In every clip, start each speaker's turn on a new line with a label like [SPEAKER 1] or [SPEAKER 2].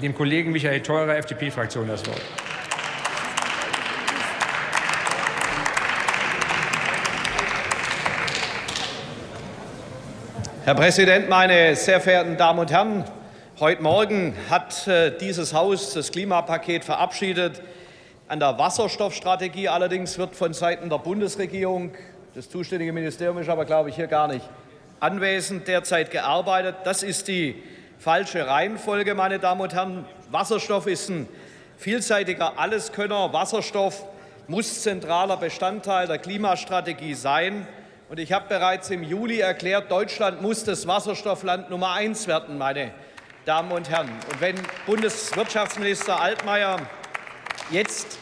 [SPEAKER 1] dem Kollegen Michael Theurer, FDP-Fraktion, das Wort.
[SPEAKER 2] Herr Präsident, meine sehr verehrten Damen und Herren! Heute Morgen hat äh, dieses Haus das Klimapaket verabschiedet. An der Wasserstoffstrategie allerdings wird von Seiten der Bundesregierung, das zuständige Ministerium ist aber, glaube ich, hier gar nicht anwesend, derzeit gearbeitet. Das ist die falsche Reihenfolge, meine Damen und Herren. Wasserstoff ist ein vielseitiger Alleskönner. Wasserstoff muss zentraler Bestandteil der Klimastrategie sein. Und ich habe bereits im Juli erklärt, Deutschland muss das Wasserstoffland Nummer eins werden, meine Damen und Herren. Und wenn Bundeswirtschaftsminister Altmaier jetzt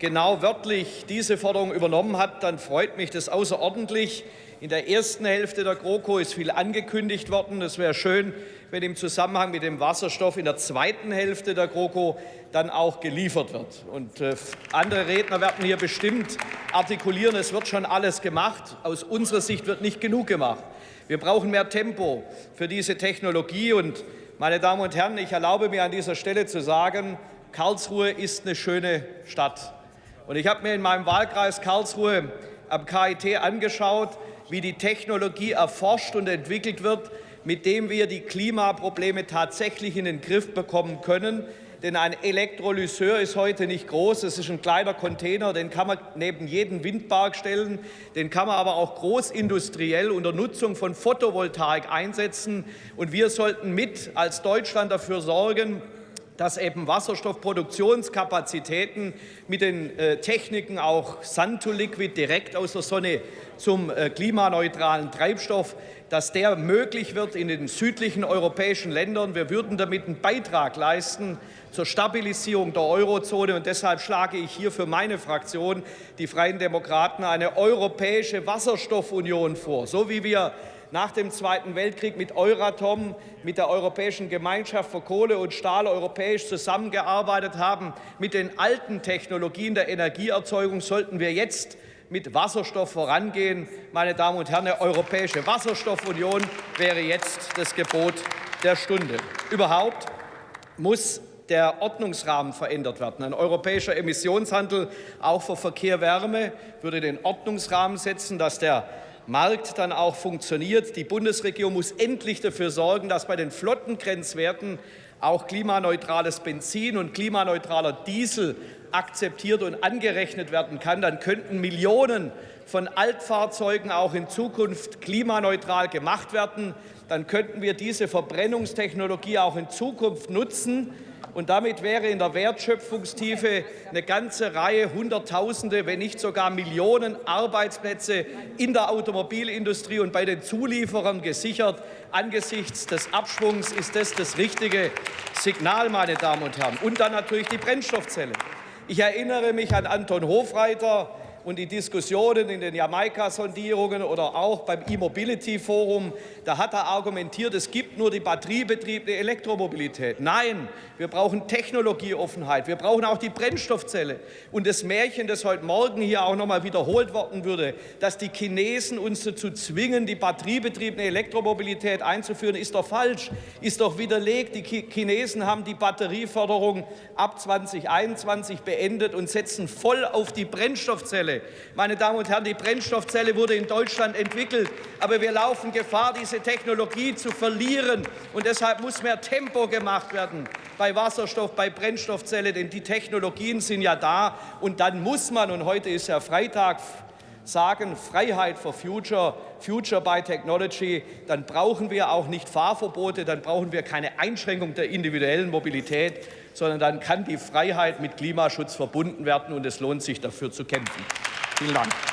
[SPEAKER 2] genau wörtlich diese Forderung übernommen hat, dann freut mich das außerordentlich. In der ersten Hälfte der GroKo ist viel angekündigt worden. Es wäre schön, wenn im Zusammenhang mit dem Wasserstoff in der zweiten Hälfte der GroKo dann auch geliefert wird. Und äh, andere Redner werden hier bestimmt artikulieren, es wird schon alles gemacht. Aus unserer Sicht wird nicht genug gemacht. Wir brauchen mehr Tempo für diese Technologie. Und, meine Damen und Herren, ich erlaube mir an dieser Stelle zu sagen, Karlsruhe ist eine schöne Stadt. Und ich habe mir in meinem Wahlkreis Karlsruhe am KIT angeschaut, wie die Technologie erforscht und entwickelt wird, mit dem wir die Klimaprobleme tatsächlich in den Griff bekommen können. Denn ein Elektrolyseur ist heute nicht groß, es ist ein kleiner Container, den kann man neben jeden Windpark stellen, den kann man aber auch großindustriell unter Nutzung von Photovoltaik einsetzen. Und wir sollten mit als Deutschland dafür sorgen, dass eben Wasserstoffproduktionskapazitäten mit den äh, Techniken auch Sun to Liquid direkt aus der Sonne zum äh, klimaneutralen Treibstoff, dass der möglich wird in den südlichen europäischen Ländern. Wir würden damit einen Beitrag leisten zur Stabilisierung der Eurozone. Und deshalb schlage ich hier für meine Fraktion, die Freien Demokraten, eine europäische Wasserstoffunion vor, so wie wir nach dem Zweiten Weltkrieg mit Euratom, mit der Europäischen Gemeinschaft für Kohle und Stahl europäisch zusammengearbeitet haben. Mit den alten Technologien der Energieerzeugung sollten wir jetzt mit Wasserstoff vorangehen. Meine Damen und Herren, eine europäische Wasserstoffunion wäre jetzt das Gebot der Stunde. Überhaupt muss der Ordnungsrahmen verändert werden. Ein europäischer Emissionshandel auch für Verkehr, Wärme würde den Ordnungsrahmen setzen, dass der Markt dann auch funktioniert. Die Bundesregierung muss endlich dafür sorgen, dass bei den Flottengrenzwerten auch klimaneutrales Benzin und klimaneutraler Diesel akzeptiert und angerechnet werden kann. Dann könnten Millionen von Altfahrzeugen auch in Zukunft klimaneutral gemacht werden. Dann könnten wir diese Verbrennungstechnologie auch in Zukunft nutzen, und damit wäre in der Wertschöpfungstiefe eine ganze Reihe Hunderttausende, wenn nicht sogar Millionen Arbeitsplätze in der Automobilindustrie und bei den Zulieferern gesichert. Angesichts des Abschwungs ist das das richtige Signal, meine Damen und Herren. Und dann natürlich die Brennstoffzelle. Ich erinnere mich an Anton Hofreiter, und die Diskussionen in den Jamaika-Sondierungen oder auch beim E-Mobility-Forum, da hat er argumentiert, es gibt nur die batteriebetriebene Elektromobilität. Nein, wir brauchen Technologieoffenheit, wir brauchen auch die Brennstoffzelle. Und das Märchen, das heute Morgen hier auch noch mal wiederholt worden würde, dass die Chinesen uns dazu zwingen, die batteriebetriebene Elektromobilität einzuführen, ist doch falsch, ist doch widerlegt. Die Chinesen haben die Batterieförderung ab 2021 beendet und setzen voll auf die Brennstoffzelle. Brennstoffzelle. Meine Damen und Herren, die Brennstoffzelle wurde in Deutschland entwickelt, aber wir laufen Gefahr, diese Technologie zu verlieren. Und deshalb muss mehr Tempo gemacht werden bei Wasserstoff, bei Brennstoffzelle, denn die Technologien sind ja da. Und dann muss man, und heute ist ja Freitag, sagen, Freiheit for Future, Future by Technology, dann brauchen wir auch nicht Fahrverbote, dann brauchen wir keine Einschränkung der individuellen Mobilität, sondern dann kann die Freiheit mit Klimaschutz verbunden werden, und es lohnt sich, dafür zu kämpfen. Vielen Dank.